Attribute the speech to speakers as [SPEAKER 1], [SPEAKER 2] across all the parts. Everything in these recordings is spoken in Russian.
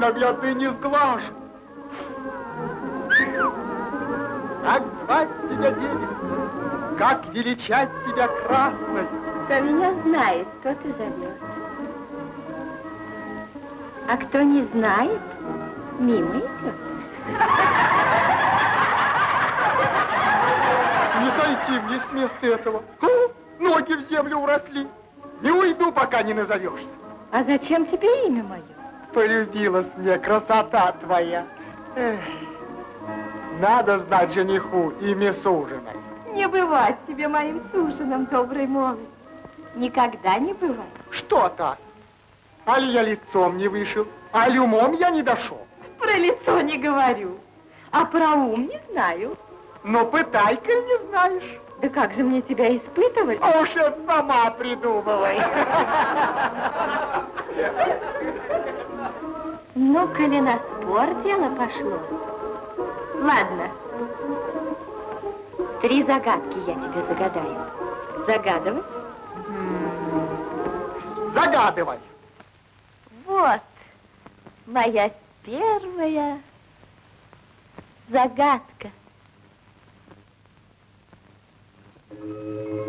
[SPEAKER 1] твоей ненаглядной не сглажу. Как звать тебя, девица? Как величать тебя красной?
[SPEAKER 2] Кто меня знает, тот и зовет. А кто не знает, мимо идет.
[SPEAKER 1] Не сойти мне с места этого. О, ноги в землю уросли. Не уйду, пока не назовешься.
[SPEAKER 2] А зачем тебе имя мое?
[SPEAKER 1] Полюбилась мне красота твоя. Эх, надо знать жениху имя суженой.
[SPEAKER 2] Не бывать тебе моим суженым, добрый молодец. Никогда не бывает.
[SPEAKER 1] Что так? Али я лицом не вышел, али умом я не дошел.
[SPEAKER 2] Про лицо не говорю, а про ум не знаю.
[SPEAKER 1] Но пытай-ка не знаешь.
[SPEAKER 2] Да как же мне тебя испытывать?
[SPEAKER 1] А уж это сама придумывай.
[SPEAKER 2] Ну, коли на спор дело пошло. Ладно. Три загадки я тебе загадаю. Загадывай?
[SPEAKER 1] Загадывай.
[SPEAKER 2] Вот моя первая загадка.
[SPEAKER 3] Люба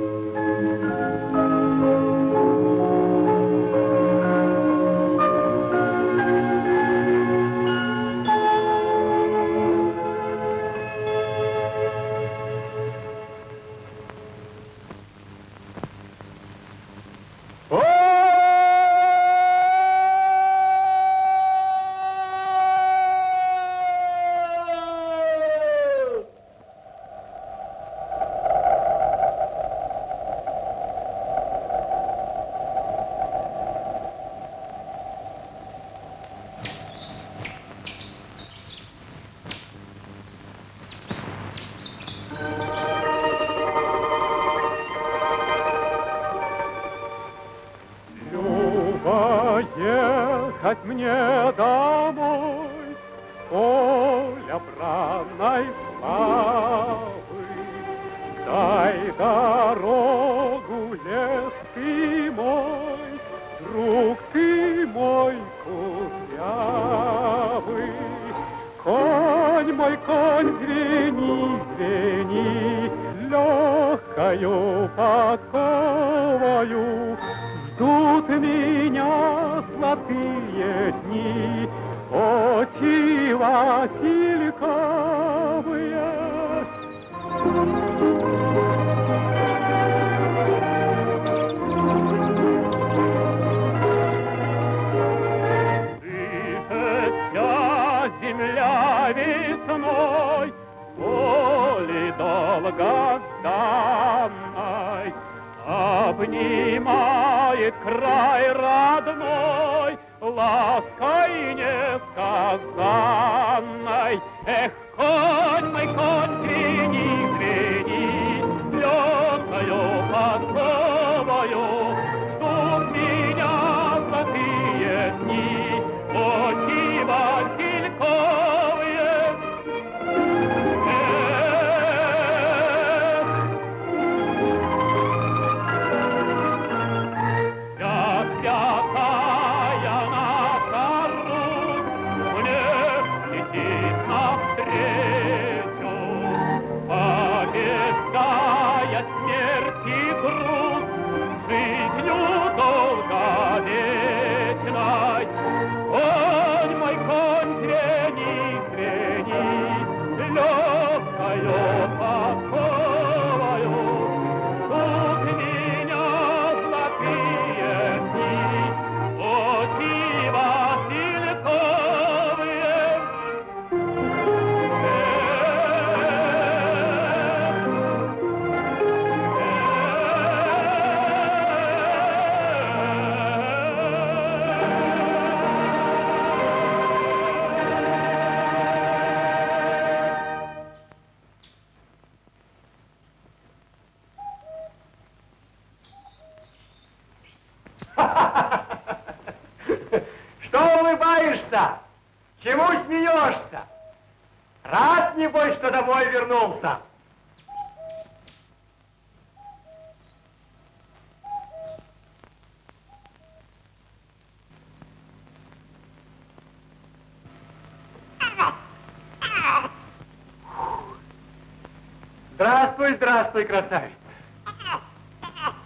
[SPEAKER 1] Здравствуй, красавица.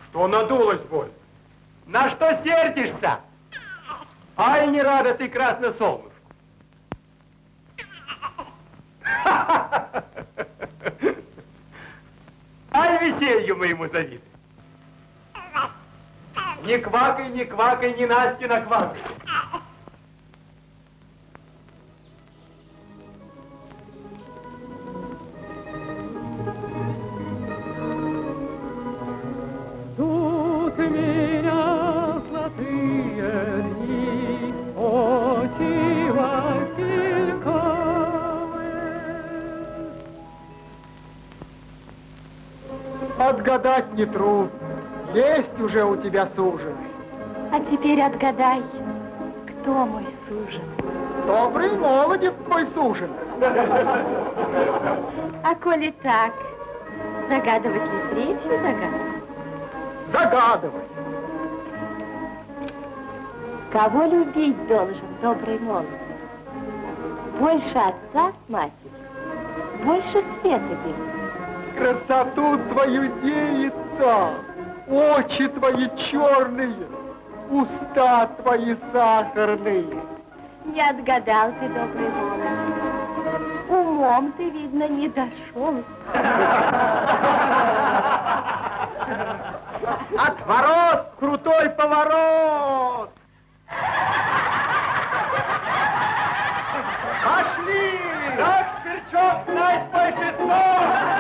[SPEAKER 1] Что надулась боль? На что сердишься? Ай, не рада ты, красное солнышко. Ай, веселью моему завидуй. Не квакай, не квакай, не Настя наквакай.
[SPEAKER 3] Ждут
[SPEAKER 1] Отгадать нетрудно. Есть уже у тебя суженый.
[SPEAKER 2] А теперь отгадай, кто мой сужен.
[SPEAKER 1] Добрый молодец твой суженый.
[SPEAKER 2] А коли так, загадывать ли третью загадку?
[SPEAKER 1] Загадывай.
[SPEAKER 2] Кого любить должен добрый молодец? Больше отца с матерью, больше света белого.
[SPEAKER 1] Красоту твою деется, очи твои черные, уста твои сахарные.
[SPEAKER 2] Не отгадал ты, добрый молодец. Умом ты, видно, не дошел.
[SPEAKER 1] Отворот, крутой поворот. Пошли! Так, сверчок, знай свой шесток!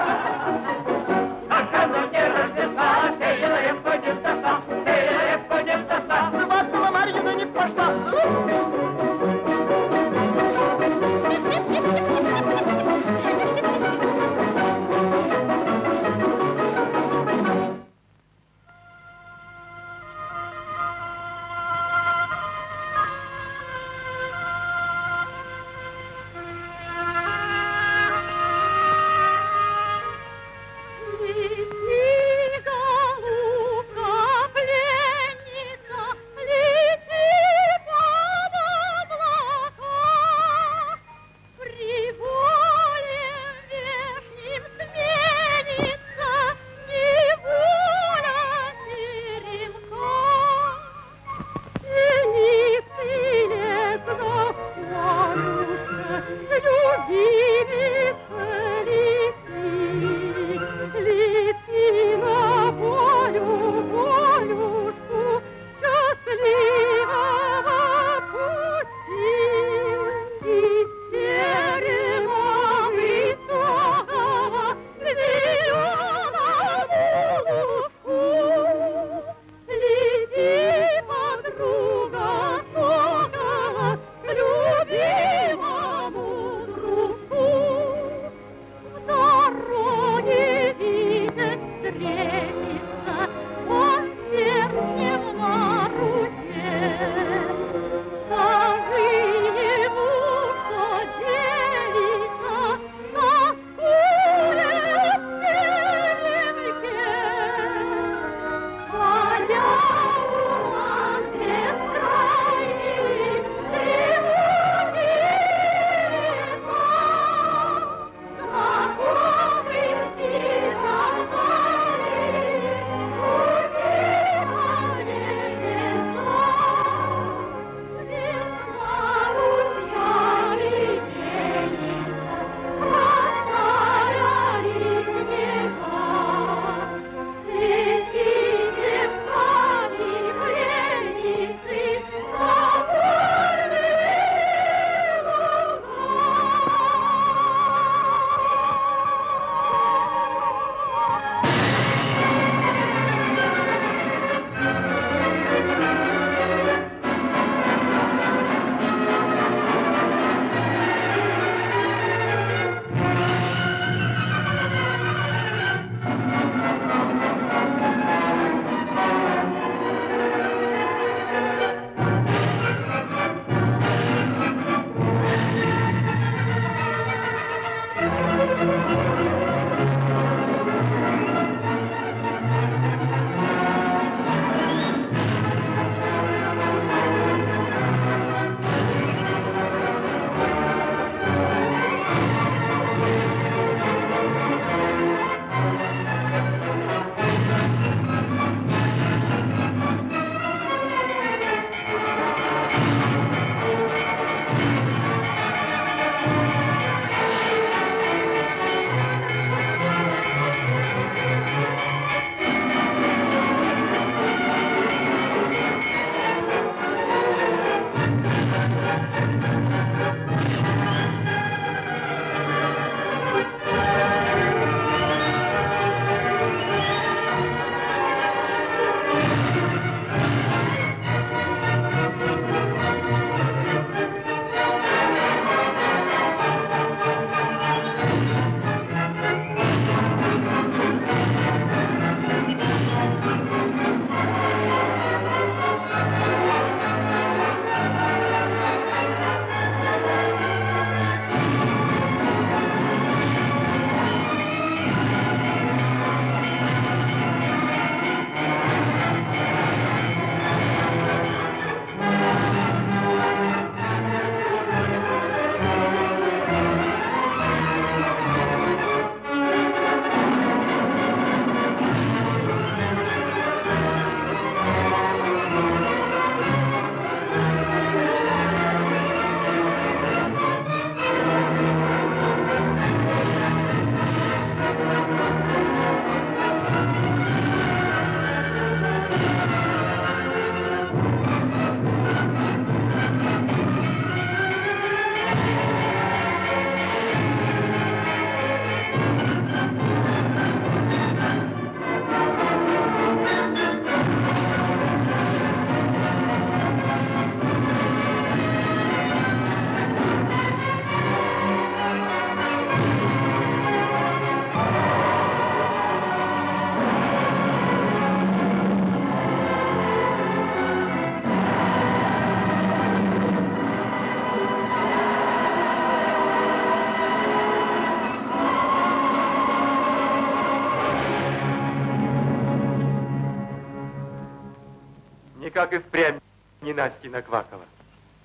[SPEAKER 1] Не Настя Наквакова.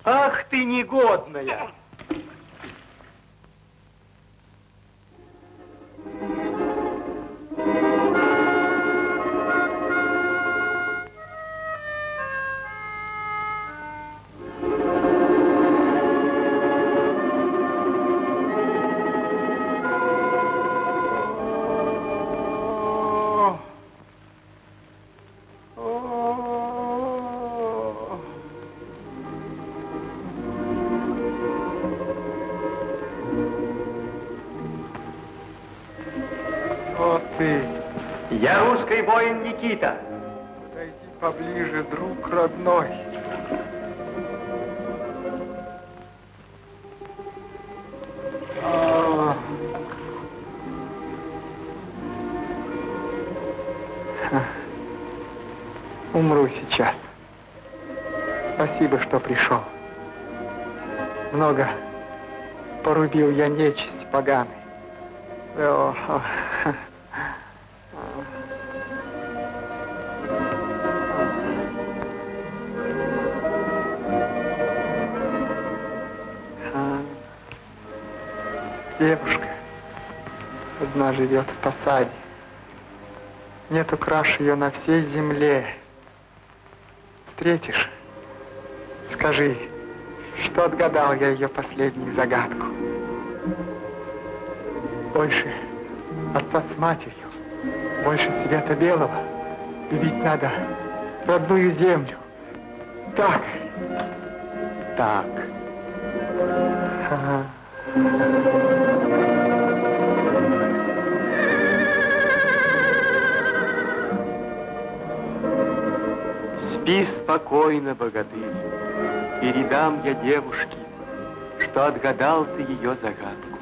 [SPEAKER 1] Ах ты негодная! Русский воин Никита.
[SPEAKER 4] подойди поближе, друг родной. А. Умру сейчас. Спасибо, что пришел. Много порубил я нечисть поганой. О, живет в посаде. Нету краше ее на всей земле. Встретишь, скажи, что отгадал я ее последнюю загадку. Больше отца с матерью, больше света белого любить надо родную землю. Так, так. Ага.
[SPEAKER 1] Спи спокойно, богатырь. Передам я девушке, что отгадал ты ее загадку.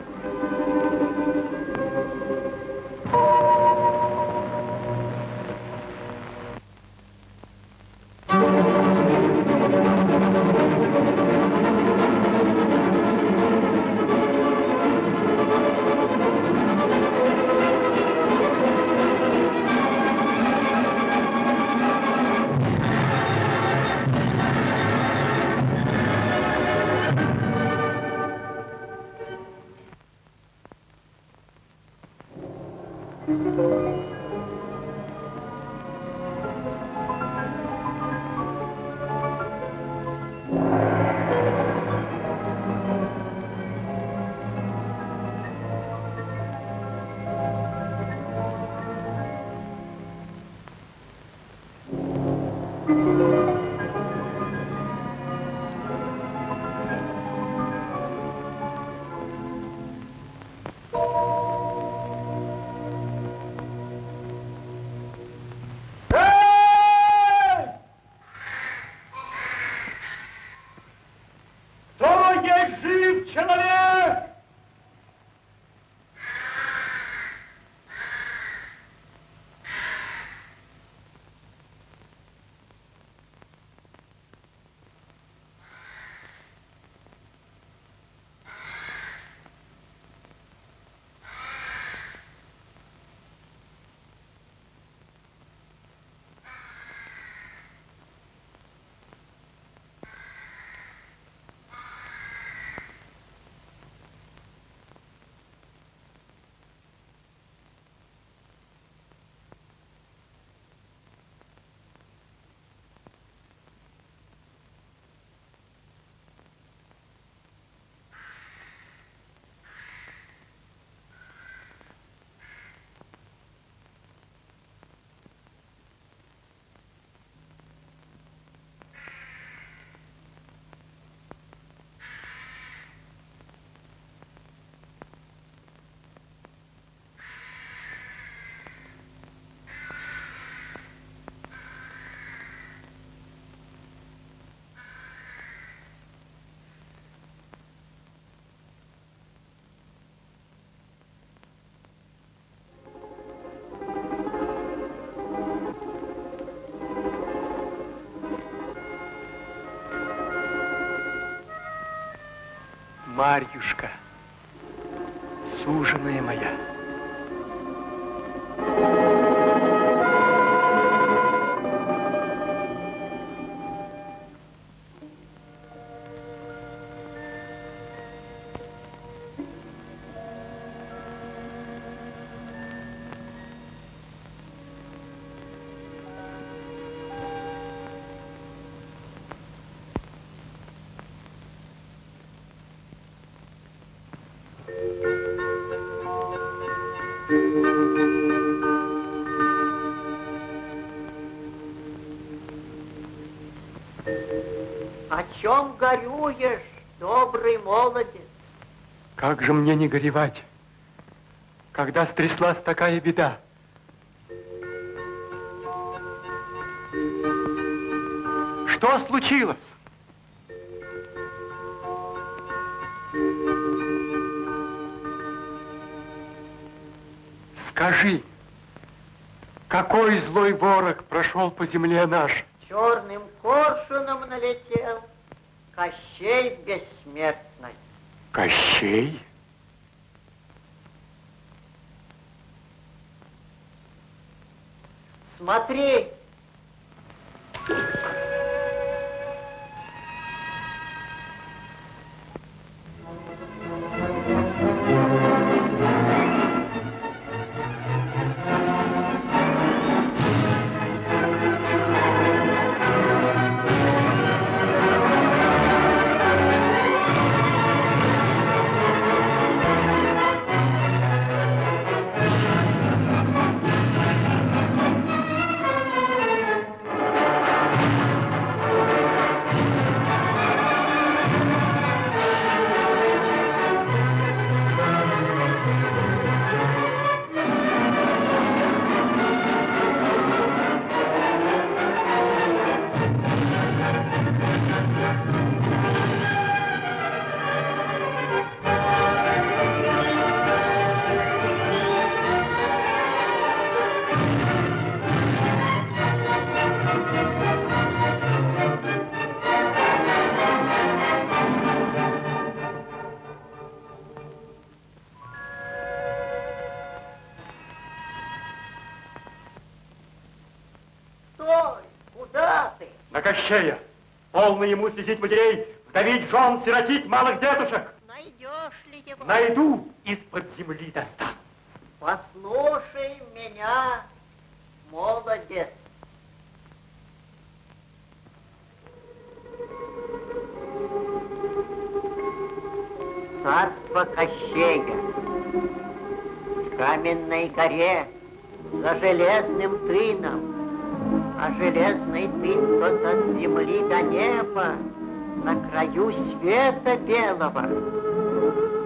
[SPEAKER 1] Марьюшка, суженая моя.
[SPEAKER 5] О чем горюешь, добрый молодец?
[SPEAKER 1] Как же мне не горевать, когда стряслась такая беда? Что случилось? Скажи, какой злой ворог прошел по земле нашей?
[SPEAKER 5] Черным коршуном налетел Кощей бессмертный.
[SPEAKER 1] Кощей? На Кощея! Полно ему слезить матерей, вдовить жен, сиротить малых дедушек!
[SPEAKER 5] Найдешь ли его?
[SPEAKER 1] Найду, из-под земли достану.
[SPEAKER 5] Послушай меня, молодец. Царство Кощея. В каменной горе за железным тыном, а железный тын тот от земли до неба, на краю света белого.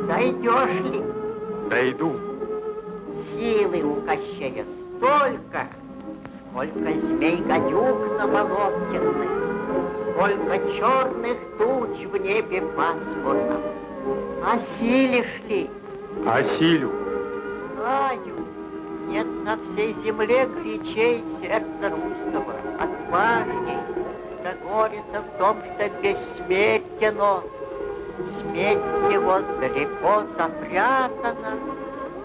[SPEAKER 5] Дойдешь ли?
[SPEAKER 1] Дойду.
[SPEAKER 5] Силы у Кощея столько, сколько змей-гадюк на болотенных, сколько черных туч в небе пасмурном. Осилишь ли?
[SPEAKER 1] Осилю.
[SPEAKER 5] Знаю, нет на всей земле горячей сердца русского, отважней. Да горе-то в том, что бессмертен он. Смерть его далеко запрятана,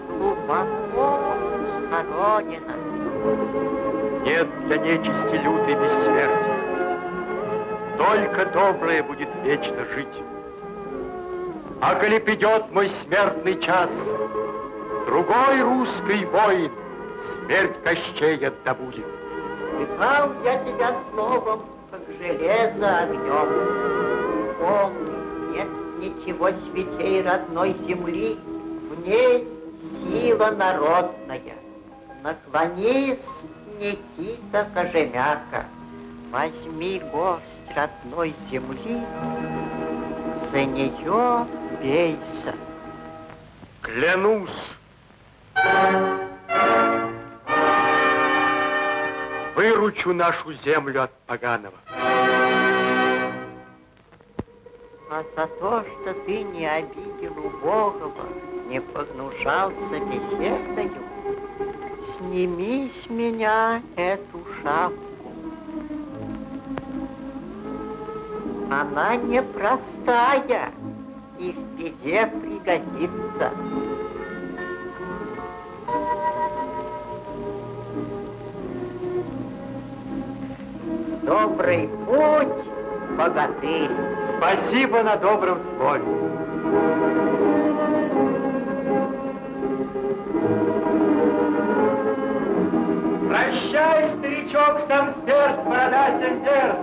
[SPEAKER 5] глубоко схоронена.
[SPEAKER 1] Нет для нечисти лютой бессмертия. Только доброе будет вечно жить. А коли придет мой смертный час, другой русский воин смерть Кощея добудет.
[SPEAKER 5] Пытал я тебя словом, как железо огнем. Помни, нет ничего святей родной земли, в ней сила народная. Наклонись, Никита Кожемяка, возьми горсть родной земли, за нее бейся.
[SPEAKER 1] Клянусь. Выручу нашу землю от поганого.
[SPEAKER 5] А за то, что ты не обидел убогого, не погнушался беседою, сними с меня эту шапку. Она непростая и в беде пригодится. Добрый путь, богатырь.
[SPEAKER 1] Спасибо на добром слове. Прощай, старичок, сам смерть, борода сендерс.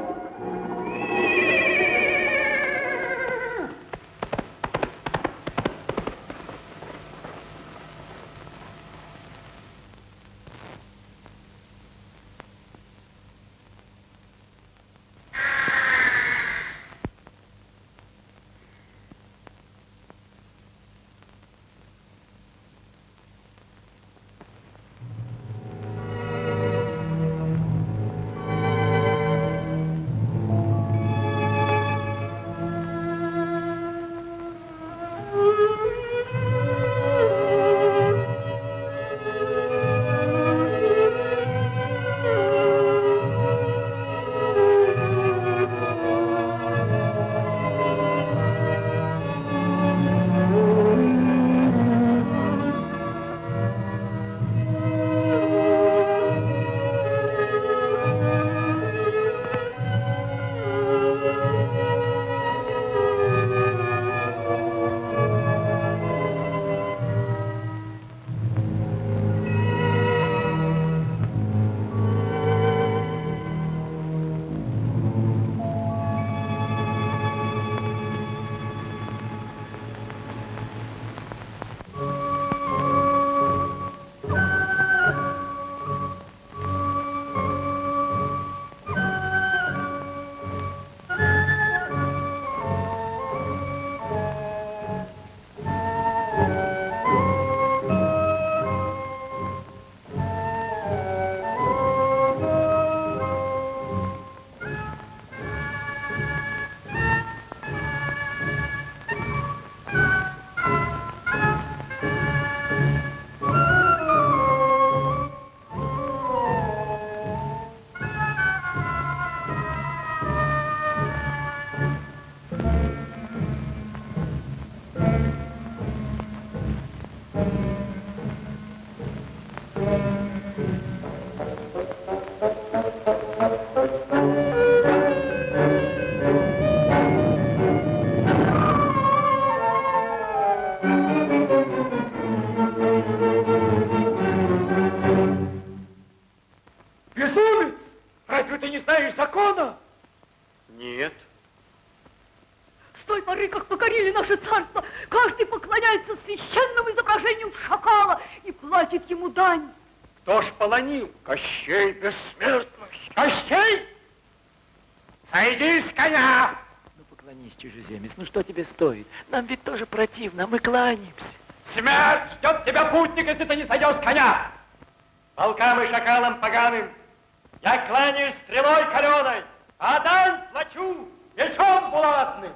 [SPEAKER 1] Полонил? Кощей бессмертный. Кощей! Сойди с коня!
[SPEAKER 6] Ну, поклонись, чужеземец, ну что тебе стоит? Нам ведь тоже противно, мы кланяемся.
[SPEAKER 1] Смерть ждет тебя, путник, если ты не сойдешь с коня! Волкам и шакалам поганым я кланяюсь стрелой каленой, а дань плачу мечом булатным.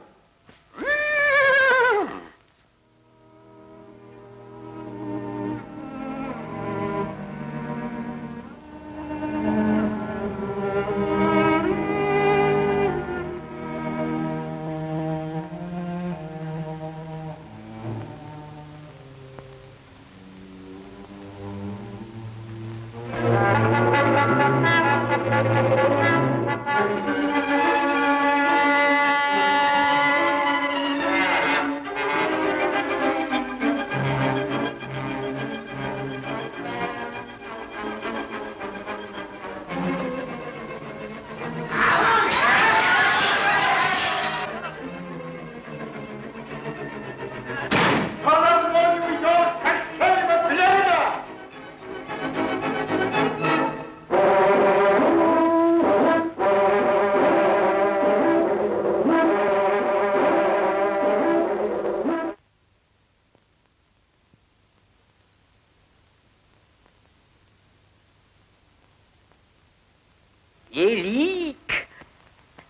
[SPEAKER 7] Велик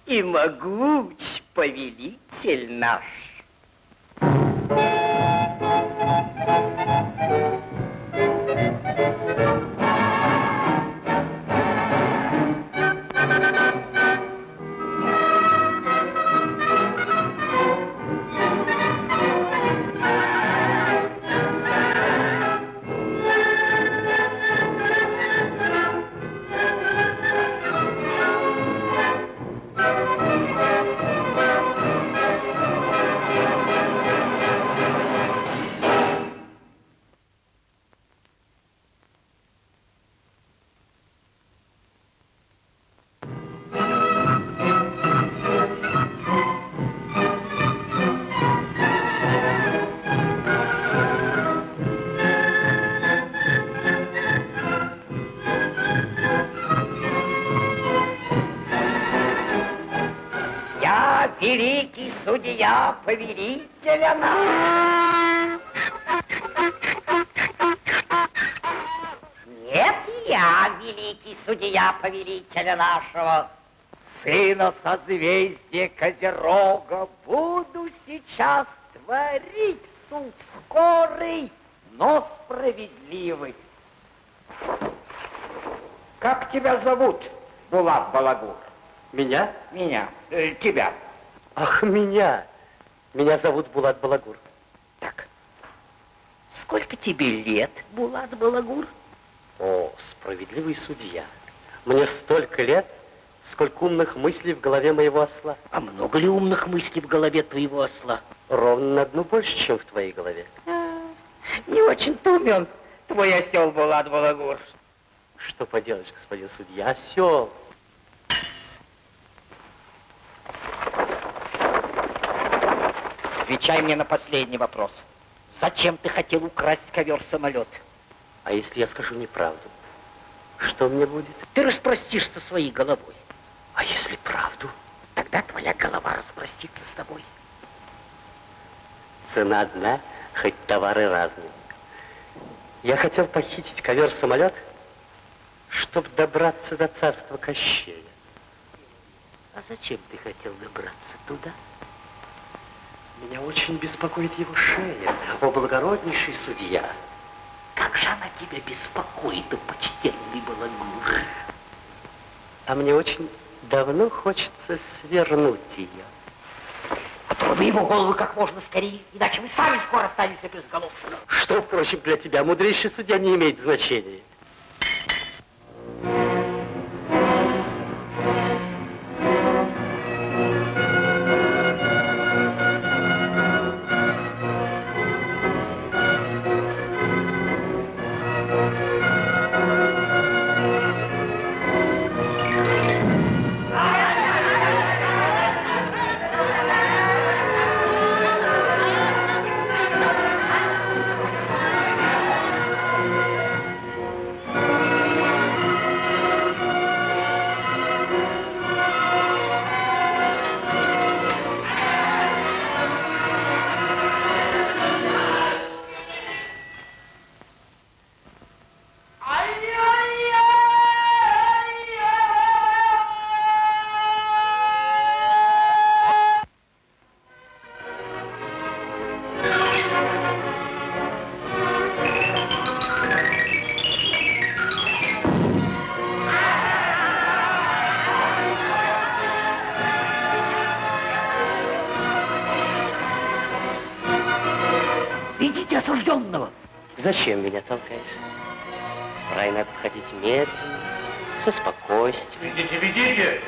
[SPEAKER 7] и могуч повелитель наш. Судья повелителя нас. Нет, я великий судья повелителя нашего. Сына созвездия Козерога буду сейчас творить суд скорый, но справедливый. Как тебя зовут, Булат Балагур?
[SPEAKER 8] Меня?
[SPEAKER 7] Меня, э, тебя.
[SPEAKER 8] Ах, меня. Меня зовут Булат Балагур.
[SPEAKER 7] Так. Сколько тебе лет, Булат Балагур?
[SPEAKER 8] О, справедливый судья. Мне столько лет, сколько умных мыслей в голове моего осла.
[SPEAKER 7] А много ли умных мыслей в голове твоего осла?
[SPEAKER 8] Ровно на одну больше, чем в твоей голове.
[SPEAKER 7] Не очень-то умен твой осел Булат Балагур.
[SPEAKER 8] Что поделаешь, господин судья, осел.
[SPEAKER 7] Отвечай мне на последний вопрос. Зачем ты хотел украсть ковер-самолет?
[SPEAKER 8] А если я скажу неправду, что мне будет?
[SPEAKER 7] Ты распростишься своей головой.
[SPEAKER 8] А если правду?
[SPEAKER 7] Тогда твоя голова распростится с тобой.
[SPEAKER 8] Цена одна, хоть товары разные. Я хотел похитить ковер-самолет, чтобы добраться до царства Кощея.
[SPEAKER 7] А зачем ты хотел добраться туда?
[SPEAKER 8] Меня очень беспокоит его шея, о благороднейший судья.
[SPEAKER 7] Как же она тебя беспокоит, о почтенный Балагур?
[SPEAKER 8] А мне очень давно хочется свернуть ее.
[SPEAKER 7] Отруби ему голову как можно скорее, иначе мы сами скоро останемся без голов.
[SPEAKER 8] Что, впрочем, для тебя, мудрейший судья, не имеет значения. Зачем меня толкаешь? Рай надо медленно, со спокойствием.
[SPEAKER 5] Ведите, ведите!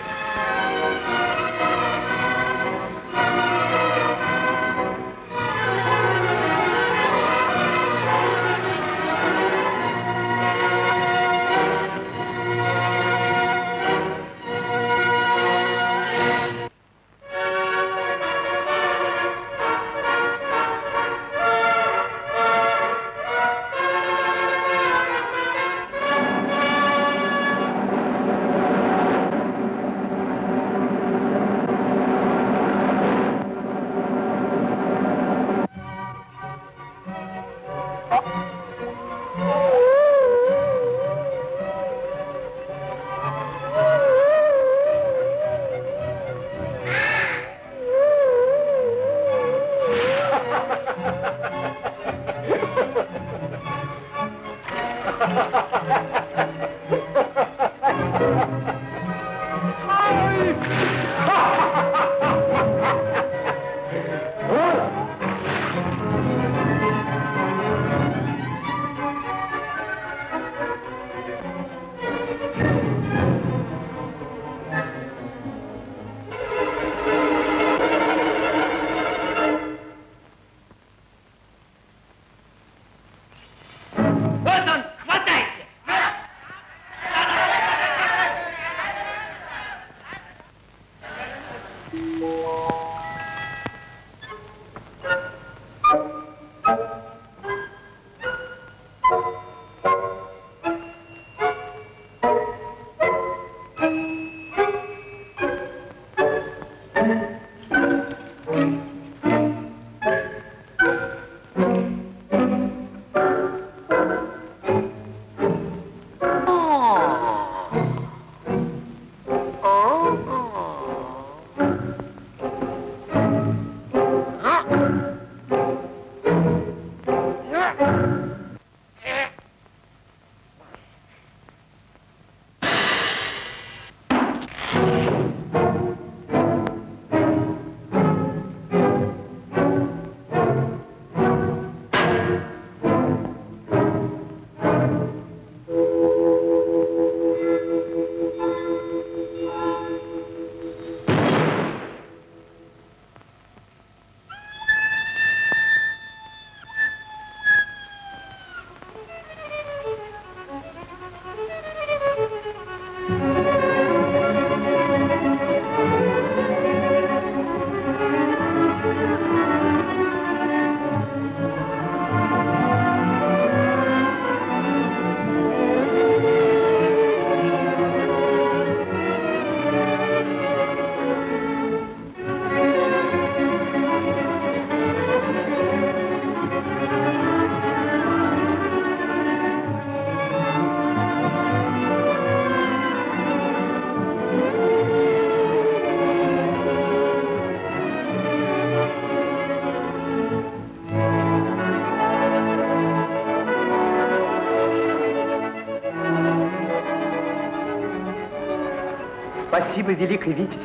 [SPEAKER 1] Спасибо, великий Витязь.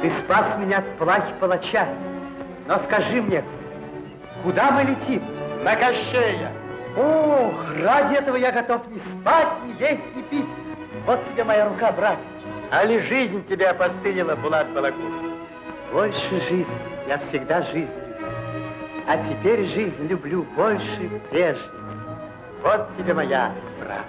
[SPEAKER 1] Ты спас меня от плахи палача. Но скажи мне, куда мы летим?
[SPEAKER 5] На Кощея!
[SPEAKER 1] Ох, ради этого я готов не спать, не есть, не пить. Вот тебе моя рука, брат.
[SPEAKER 5] А ли жизнь тебя опостылила, Булат Балакур?
[SPEAKER 1] Больше жизни. Я всегда жизнь любил. А теперь жизнь люблю больше прежней. Вот тебе моя, брат.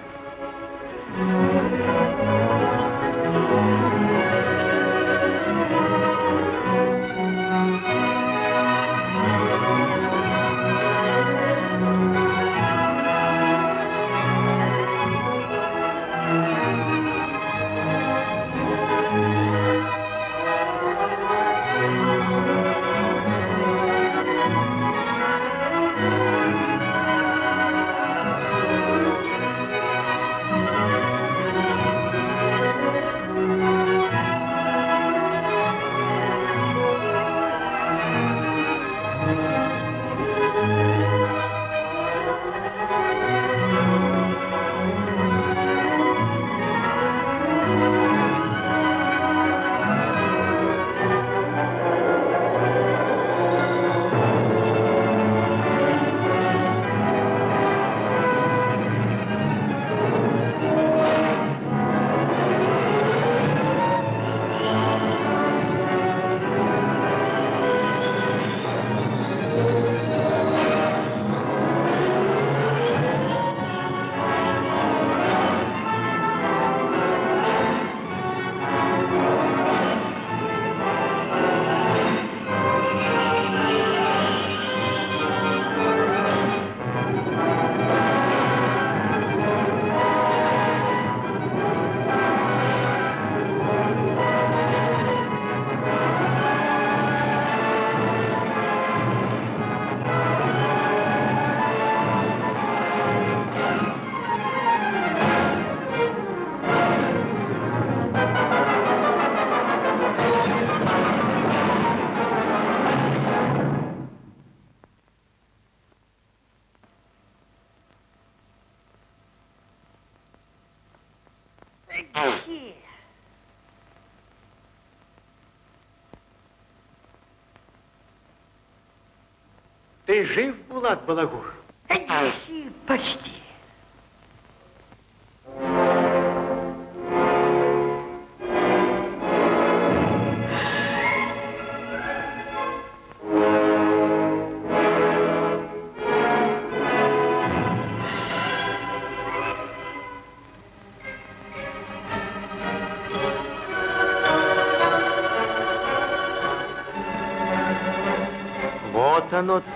[SPEAKER 9] Ты жив, Булат Балагур?
[SPEAKER 5] Почти.
[SPEAKER 9] Вот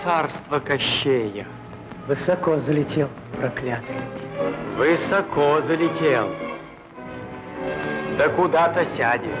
[SPEAKER 9] царство Кощея.
[SPEAKER 1] Высоко залетел, проклятый.
[SPEAKER 9] Высоко залетел. Да куда-то сядет.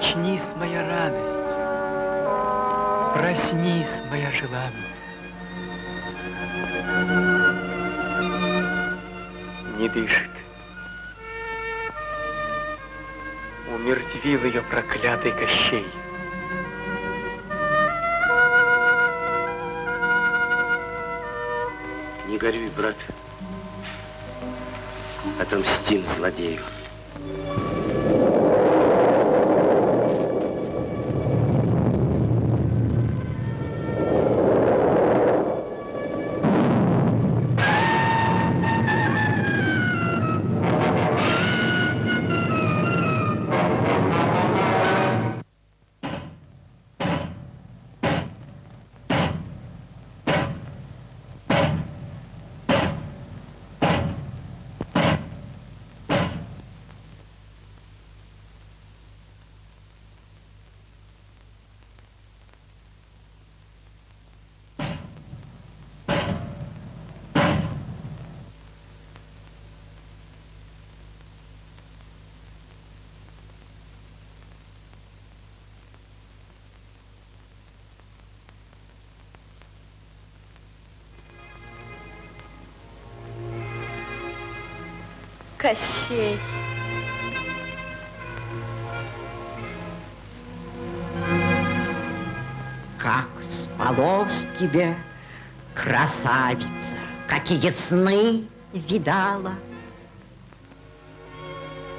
[SPEAKER 1] Очнись, моя радость, проснись, моя желанная. Не дышит. Умертвил ее проклятый Кощей.
[SPEAKER 10] Не горюй, брат. Отомстим злодею.
[SPEAKER 2] Кощей.
[SPEAKER 5] Как спалось тебе, красавица, какие сны видала.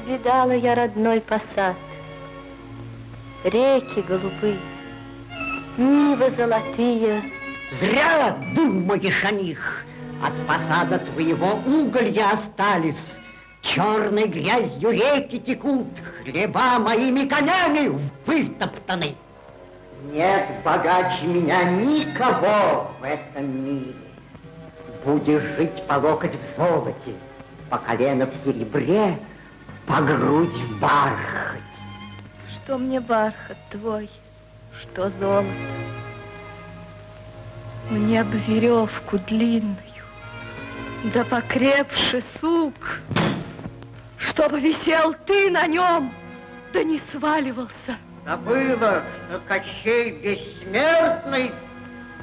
[SPEAKER 2] Видала я родной посад, реки голубые, нивы золотые.
[SPEAKER 5] Зря думаешь о них. От посада твоего уголья остались. Черной грязью реки текут, хлеба моими конями вытоптаны. Нет богаче меня никого в этом мире. Будешь жить по локоть в золоте, по колено в серебре, по грудь в бархате.
[SPEAKER 2] Что мне бархат твой, что золото. Мне бы веревку длинную, да покрепше сук, чтобы висел ты на нем, да не сваливался.
[SPEAKER 5] Забыла, что Кощей бессмертный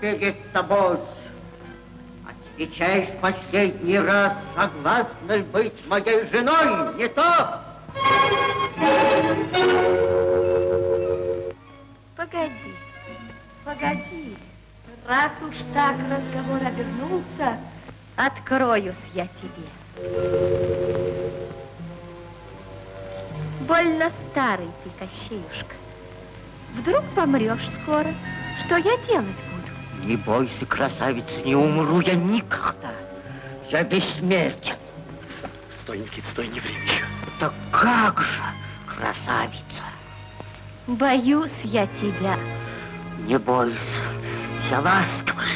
[SPEAKER 5] перед тобой. Отвечай в последний раз, согласна ли быть моей женой, не то?
[SPEAKER 2] Погоди, погоди. Раз уж так разговор обернулся, откроюсь я тебе. Больно старый ты, Кощеюшка. Вдруг помрешь скоро, что я делать буду?
[SPEAKER 5] Не бойся, красавица, не умру я никогда. Я бессмертен.
[SPEAKER 10] Стой, Никит, стой, не время еще.
[SPEAKER 5] Да как же, красавица,
[SPEAKER 2] Боюсь я тебя.
[SPEAKER 5] не бойся, я ласковый.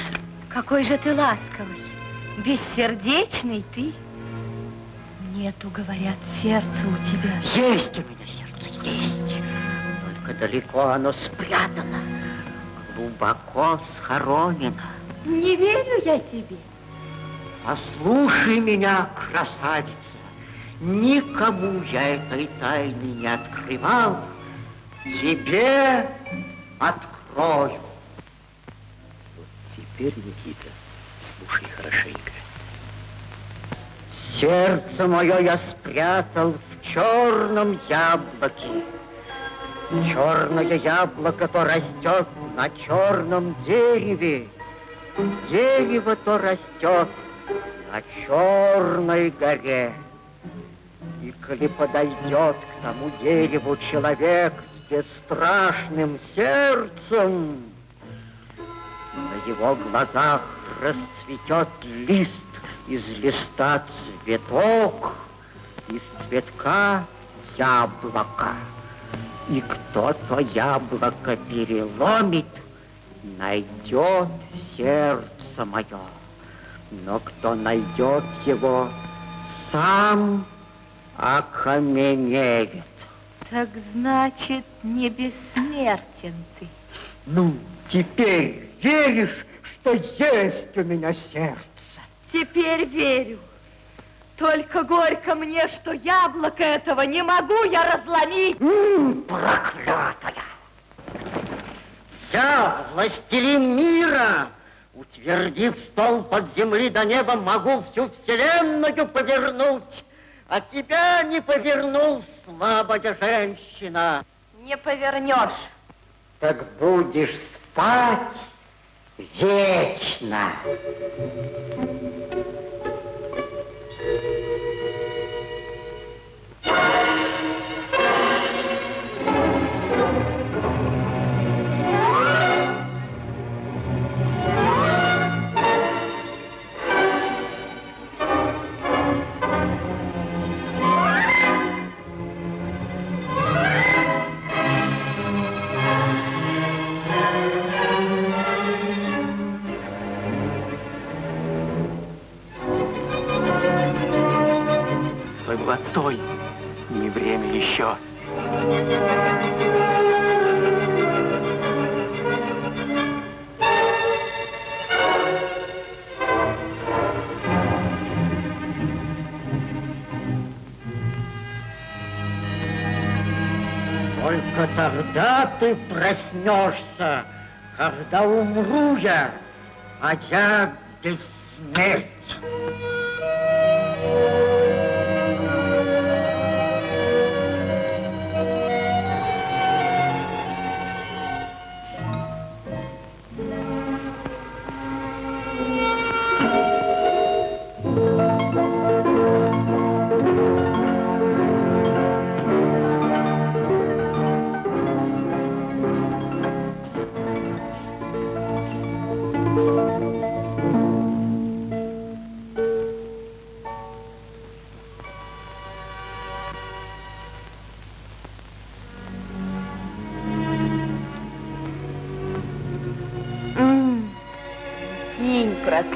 [SPEAKER 2] Какой же ты ласковый, бессердечный ты. Нету, говорят, сердца у тебя.
[SPEAKER 5] Есть у меня сердце, есть. Только далеко оно спрятано, глубоко схоронено.
[SPEAKER 2] Не верю я тебе.
[SPEAKER 5] Послушай меня, красавица, никому я этой тайны не открывал, тебе открою.
[SPEAKER 10] Вот теперь, Никита, слушай хорошенько.
[SPEAKER 5] Сердце мое я спрятал в черном яблоке. Черное яблоко то растет на черном дереве. Дерево то растет на черной горе. И коли подойдет к тому дереву человек с бесстрашным сердцем, на его глазах расцветет лист, из листа цветок, из цветка яблоко. И кто то яблоко переломит, найдет сердце мое. Но кто найдет его, сам окаменеет.
[SPEAKER 2] Так значит, не бессмертен ты.
[SPEAKER 5] Ну, теперь веришь, что есть у меня сердце?
[SPEAKER 2] Теперь верю. Только горько мне, что яблоко этого не могу я разломить.
[SPEAKER 5] М, проклятая! Я, властелин мира, утвердив стол под земли до неба, могу всю вселенную повернуть, а тебя не повернул, слабая женщина.
[SPEAKER 2] Не повернешь.
[SPEAKER 5] Так будешь спать вечно.
[SPEAKER 10] Стой,
[SPEAKER 5] проснешься, когда умру я, а я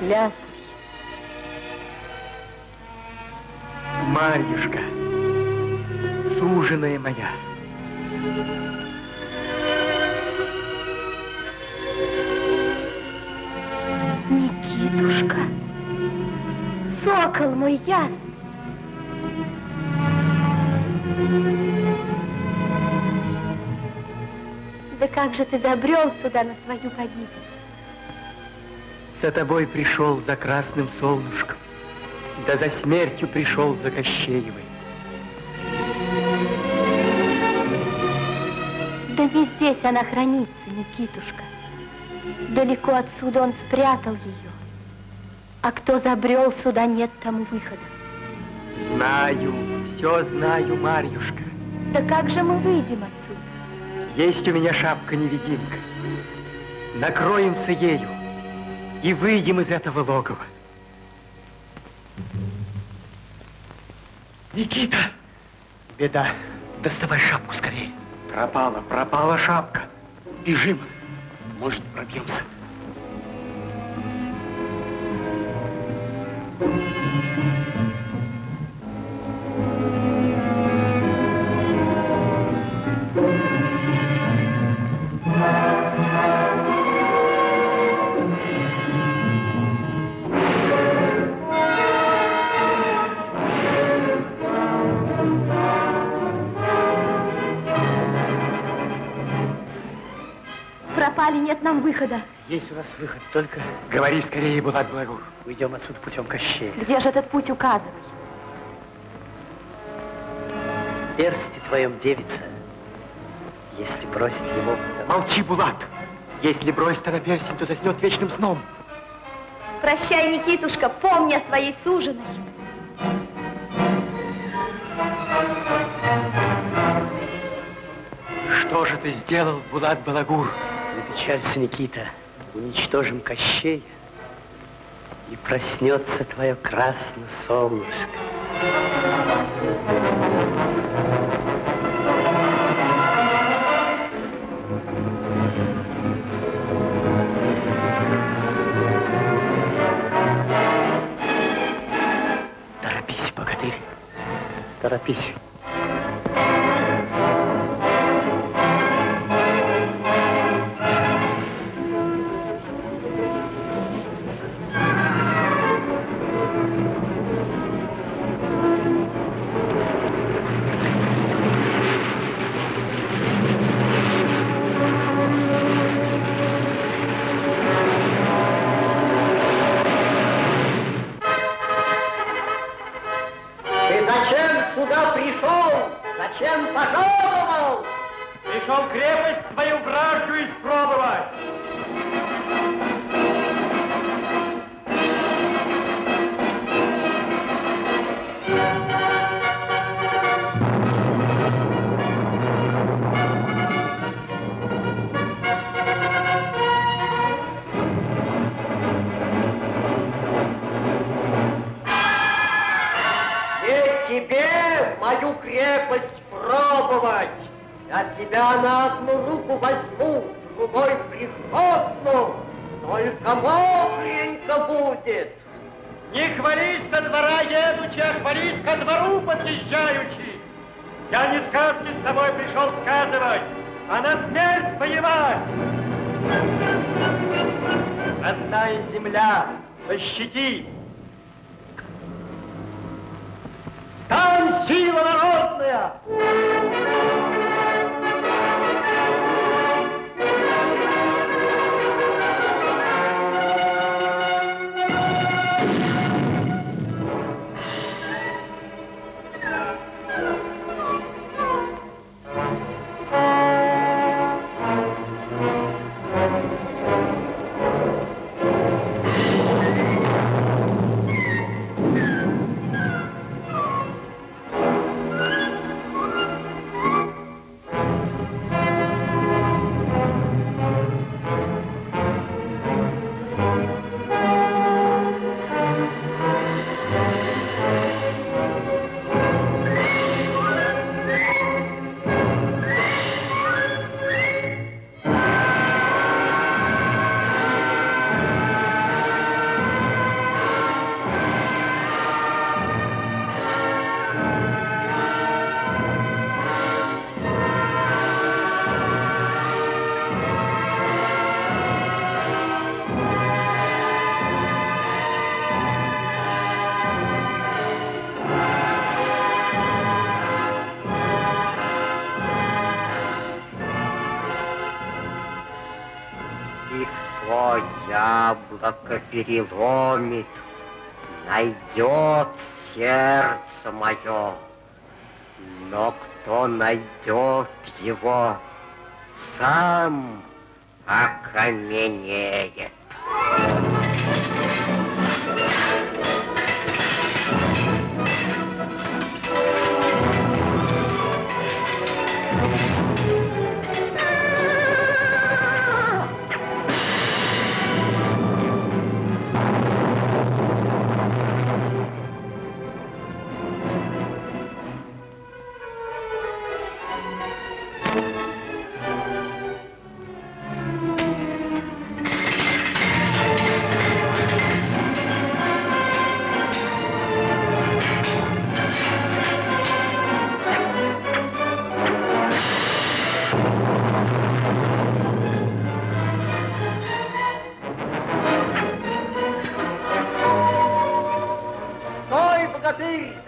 [SPEAKER 2] проклятый.
[SPEAKER 1] Марьюшка, суженая моя.
[SPEAKER 2] Никитушка, сокол мой ясный. Да как же ты добрел сюда на свою погибель?
[SPEAKER 1] За тобой пришел за красным солнышком, да за смертью пришел за Кощеевой.
[SPEAKER 2] Да не здесь она хранится, Никитушка. Далеко отсюда он спрятал ее. А кто забрел сюда, нет тому выхода.
[SPEAKER 1] Знаю, все знаю, Марьюшка.
[SPEAKER 2] Да как же мы выйдем отсюда?
[SPEAKER 1] Есть у меня шапка-невидимка. Накроемся ею и выйдем из этого логова. Никита! Беда. Доставай шапку скорее. Пропала, пропала шапка. Бежим. Может, пробьемся.
[SPEAKER 2] Пропали, нет нам выхода.
[SPEAKER 1] Есть у нас выход, только говори скорее, Булат Благур. Уйдем отсюда путем Кощея.
[SPEAKER 2] Где же этот путь указывай?
[SPEAKER 5] В персте твоем девица, если бросить его...
[SPEAKER 1] Молчи, Булат! Если бросить она перстень, то заснет вечным сном.
[SPEAKER 2] Прощай, Никитушка, помни о своей суженой.
[SPEAKER 1] Что же ты сделал, Булат Балагур?
[SPEAKER 5] Не печалься, Никита, уничтожим Кощей, и проснется твое красное солнышко.
[SPEAKER 1] Торопись, богатырь.
[SPEAKER 5] Торопись. Переломит, найдет сердце мое. Но кто найдет его, сам окаменеет.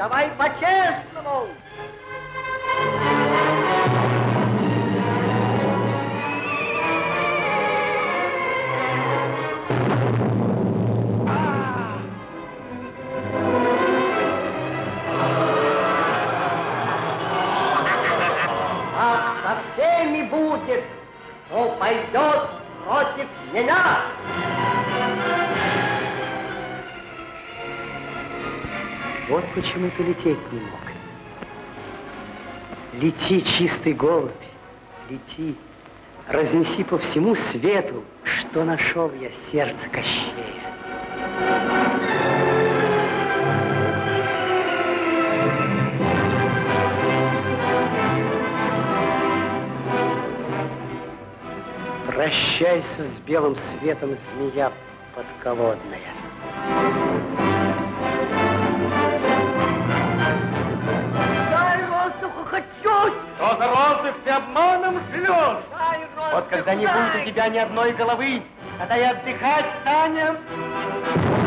[SPEAKER 10] Богатырь, давай почему ты лететь не мог. Лети, чистый голубь, лети, разнеси по всему свету, что нашел я сердце Кощея. Прощайся с белым светом, змея подколодная.
[SPEAKER 1] Чуть!
[SPEAKER 2] Что за розыск ты обманом живешь?
[SPEAKER 1] Дай воздуха!
[SPEAKER 2] Вот когда не будет у тебя ни одной головы, тогда и отдыхать станем.